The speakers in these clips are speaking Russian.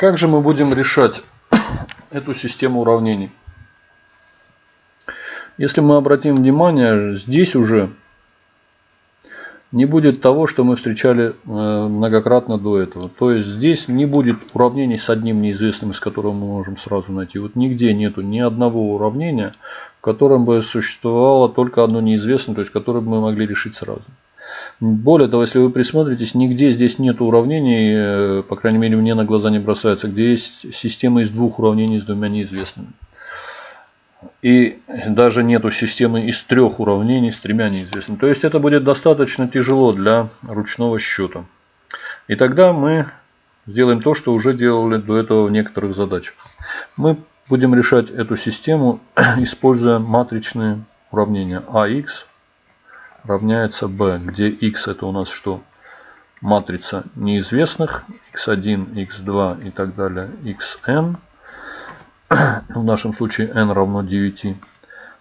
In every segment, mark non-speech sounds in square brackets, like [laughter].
Как же мы будем решать [coughs] эту систему уравнений? Если мы обратим внимание, здесь уже не будет того, что мы встречали э, многократно до этого. То есть здесь не будет уравнений с одним неизвестным, из которого мы можем сразу найти. Вот нигде нету ни одного уравнения, в котором бы существовало только одно неизвестное, то есть которое бы мы могли решить сразу. Более того, если вы присмотритесь, нигде здесь нет уравнений, э, по крайней мере мне на глаза не бросается, где есть система из двух уравнений с двумя неизвестными. И даже нету системы из трех уравнений с тремя неизвестными. То есть это будет достаточно тяжело для ручного счета. И тогда мы сделаем то, что уже делали до этого в некоторых задачах. Мы будем решать эту систему, [clears throat] используя матричные уравнения. AX равняется B, где X это у нас что? Матрица неизвестных, x1, x2 и так далее, xn [clears throat] в нашем случае n равно 9,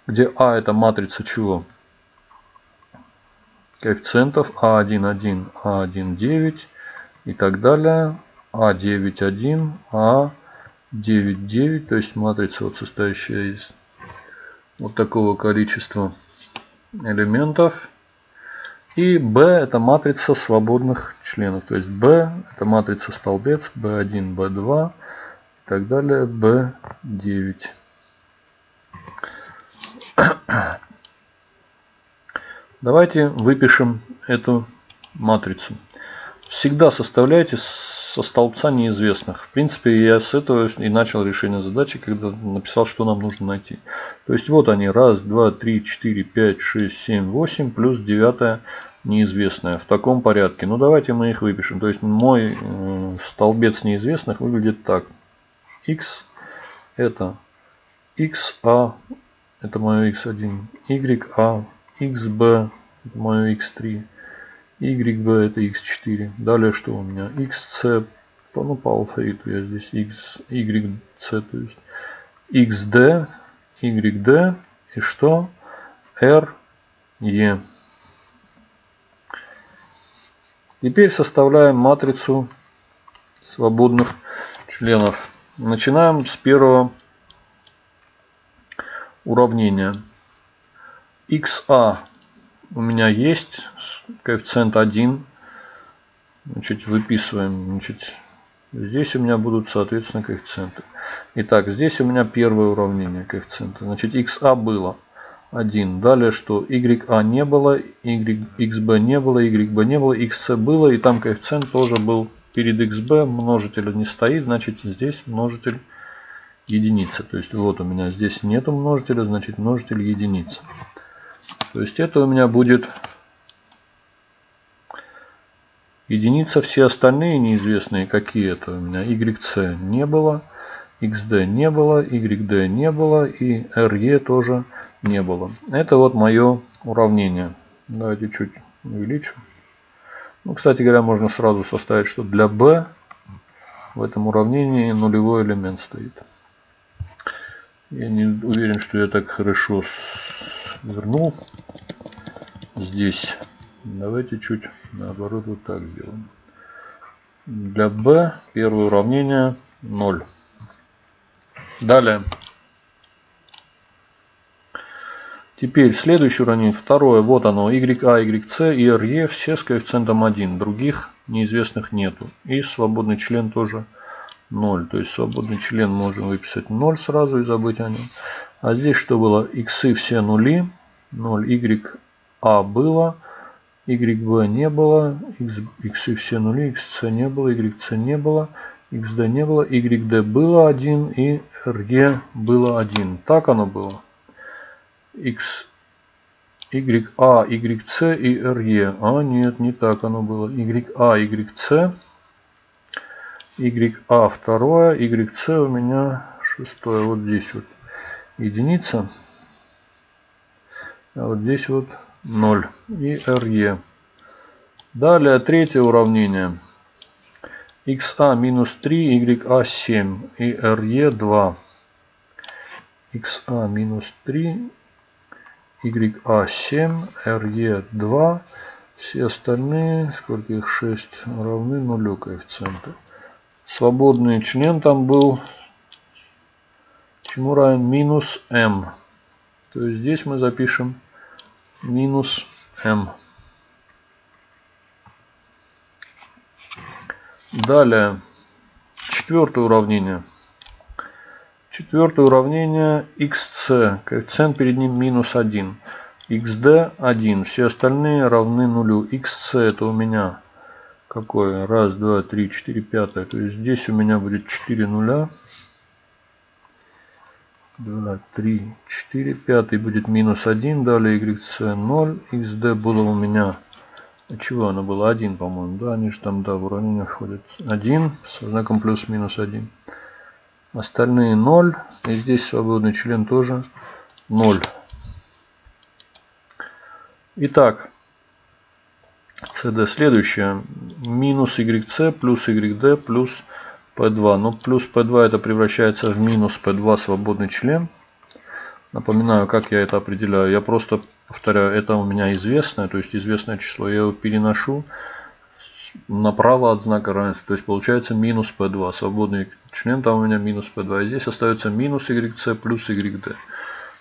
где а это матрица чего? Коэффициентов а1, 1, а1, 9 и так далее, а9, 1, а9, 9, то есть матрица вот состоящая из вот такого количества элементов. И B это матрица свободных членов. То есть B это матрица столбец, B1, B2, так далее, B9. [coughs] Давайте выпишем эту матрицу. Всегда составляйте со столбца неизвестных. В принципе, я с этого и начал решение задачи, когда написал, что нам нужно найти. То есть вот они. Раз, два, три, четыре, пять, шесть, семь, восемь. Плюс девятая неизвестная. В таком порядке. Ну давайте мы их выпишем. То есть мой э, столбец неизвестных выглядит так x это xa, это мое x1, ya, xb, это мое x3, yb это x4. Далее что у меня? xc, ну по алфавиту я здесь x, yc, то есть xd, yd и что? r, e. Теперь составляем матрицу свободных членов. Начинаем с первого уравнения. xa у меня есть, коэффициент 1. Значит, выписываем. Значит, здесь у меня будут, соответственно, коэффициенты. Итак, здесь у меня первое уравнение коэффициента. Значит, xa было 1. Далее что? ya не было, xb не было, yb не было, xc было. И там коэффициент тоже был перед xb множителя не стоит, значит здесь множитель единица. То есть вот у меня здесь нету множителя, значит множитель единица. То есть это у меня будет единица. Все остальные неизвестные какие это у меня. YC не было, XD не было, YD не было и RE тоже не было. Это вот мое уравнение. Давайте чуть увеличу. Ну, кстати говоря, можно сразу составить, что для b в этом уравнении нулевой элемент стоит. Я не уверен, что я так хорошо вернул здесь. Давайте чуть наоборот вот так сделаем. Для b первое уравнение 0. Далее. Теперь следующее уравнение, второе, вот оно, YA, YC и RE все с коэффициентом 1, других неизвестных нету. И свободный член тоже 0, то есть свободный член можем выписать 0 сразу и забыть о нем. А здесь что было? X все нули, 0, YA было, YB не было, X, X все нули, XC не было, YC не было, XD не было, YD было 1 и RE было 1. Так оно было x, y, a, y, c и r, e. А, нет, не так оно было. y, a, y, c, y, a второе, y, c у меня шестое. Вот здесь вот единица. А вот здесь вот 0 и re. Далее третье уравнение. xa минус 3, ya 7 и re 2. xa минус 3, YA7, RE2. Все остальные, сколько их 6, равны нулю коэффициента. свободный член там был чему равен минус m. То есть здесь мы запишем минус m. Далее, четвертое уравнение. Четвертое уравнение xc, коэффициент перед ним минус 1. xd 1, все остальные равны нулю. xc это у меня какое? Раз, два, три, четыре, пятое. То есть здесь у меня будет 4 нуля. 2, 3, 4, пятый будет минус 1, далее yc 0, xd было у меня, чего оно было, 1, по-моему, да, они же там, да, в уравнение входят, 1 со знаком плюс-минус 1. Остальные 0, и здесь свободный член тоже 0. Итак, CD следующее, минус YC плюс YD плюс P2. Но плюс P2 это превращается в минус P2 свободный член. Напоминаю, как я это определяю. Я просто повторяю, это у меня известное, то есть известное число. Я его переношу направо от знака равенства. То есть получается минус P2. Свободный член там у меня минус P2. И здесь остается минус YC плюс YD.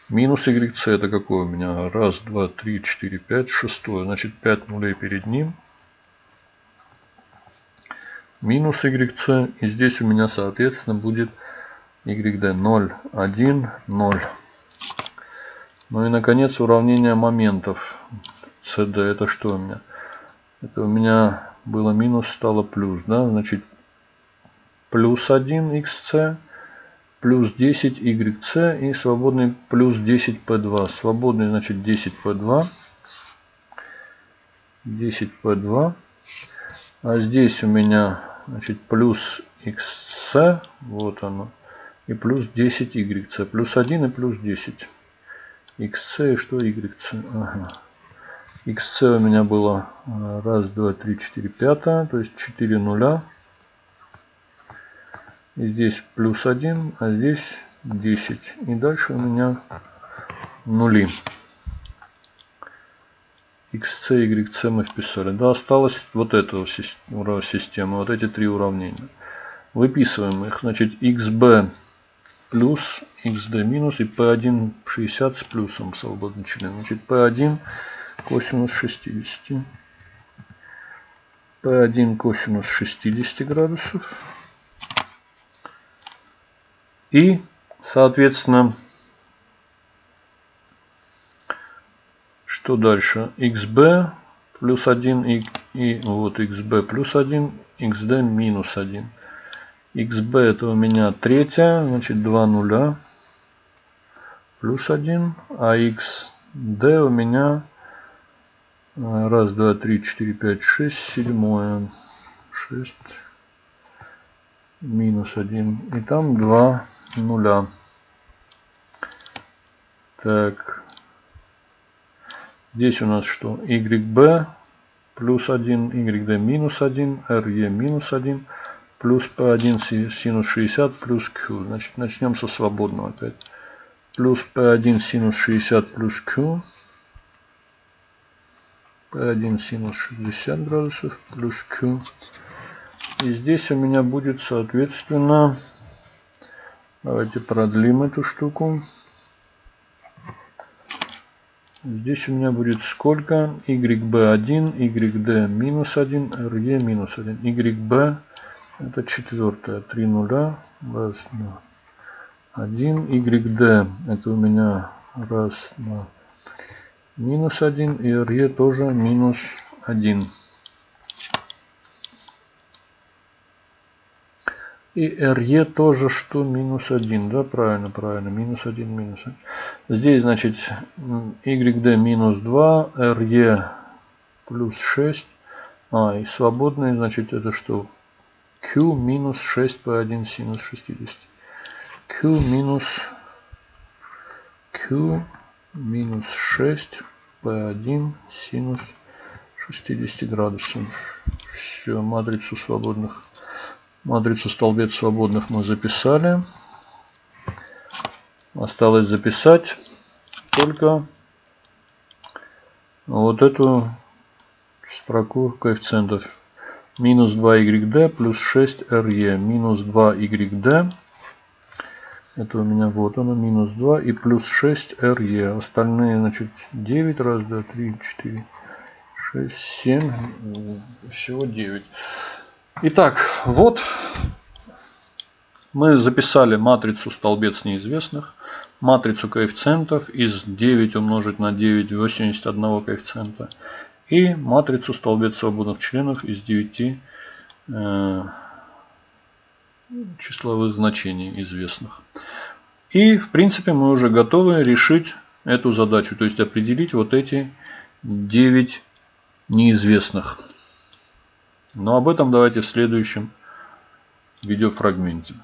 Минус YC это какой у меня? Раз, два, три, четыре, пять, шестой. Значит 5 нулей перед ним минус yc. И здесь у меня, соответственно, будет yd 0, 1, 0. Ну и, наконец, уравнение моментов. cd это что у меня? Это у меня было минус, стало плюс. Да? Значит, плюс 1 xc, плюс 10 yc и свободный плюс 10 p2. Свободный, значит, 10 p2. 10 p2. А здесь у меня значит, плюс xc, вот оно, и плюс 10 yc, плюс 1 и плюс 10. Xc что yc? Ага. xc у меня было 1, 2, 3, 4, 5, то есть 4 нуля. И здесь плюс 1, а здесь 10. И дальше у меня нули xc, yc мы вписали. Да, осталось вот эта система, вот эти три уравнения. Выписываем их. Значит, xb плюс, xd минус и p1 60 с плюсом свободный член. Значит, p1 косинус 60. p1 косинус 60 градусов. И, соответственно, Что дальше? xb плюс 1 и, и вот xb плюс 1, xd минус 1. Xb это у меня третья, значит 2 нуля. Плюс 1, а xd у меня раз, два, три, четыре, пять, шесть, седьмое, шесть. Минус 1 и там 2 нуля. Так, Здесь у нас что? YB плюс 1, YD минус 1, RE минус 1, плюс P1 синус 60 плюс Q. Значит, начнем со свободного опять. Плюс P1 синус 60 плюс Q. P1 синус 60 градусов плюс Q. И здесь у меня будет, соответственно, давайте продлим эту штуку. Здесь у меня будет сколько? YB1, YD минус 1, RE минус 1. YB это четвертое. 3 нуля. Раз, два, один. YD это у меня раз, два, минус 1. И RE тоже минус 1. И RE тоже что? Минус 1. Да, правильно, правильно. Минус 1, минус 1. Здесь, значит, YD минус 2, RE плюс 6. А, и свободный, значит, это что? Q минус 6 по 1 синус 60. Q минус Q минус 6 по 1 синус 60 градусов. Все, матрицу свободных Матрицу столбец свободных мы записали. Осталось записать только вот эту строку коэффициентов. Минус 2YD плюс 6RE. Минус 2YD. Это у меня вот оно, минус 2 и плюс 6RE. Остальные, значит, 9, раз, 2, 3, 4, 6, 7, всего 9. Итак, вот мы записали матрицу столбец неизвестных, матрицу коэффициентов из 9 умножить на 9 81 коэффициента и матрицу столбец свободных членов из 9 э, числовых значений известных. И в принципе мы уже готовы решить эту задачу, то есть определить вот эти 9 неизвестных. Но об этом давайте в следующем видеофрагменте.